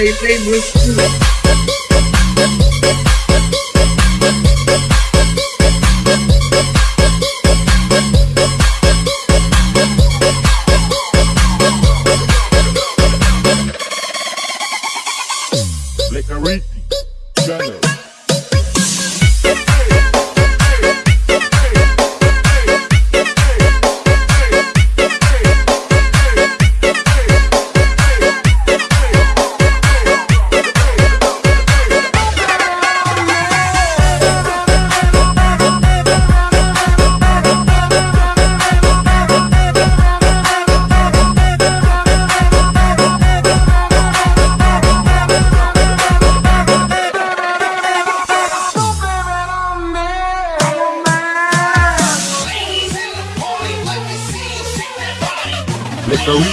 Play. Lecariti, Channel. Jokowi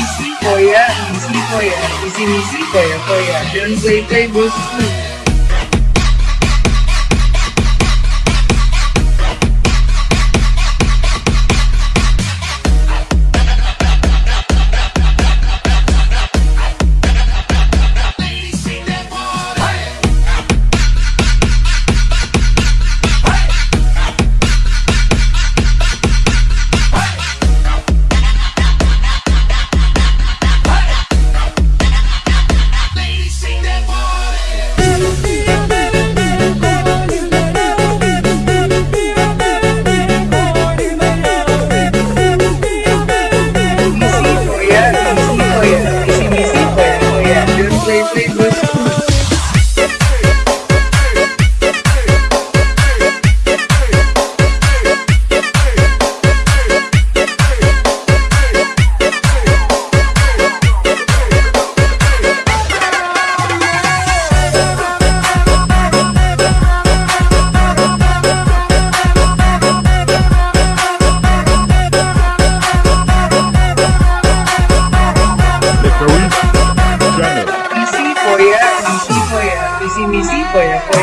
Isi koya, isi koya, isi misi koya koya, Don't play play bosku. sí, mi sí, bueno, pues,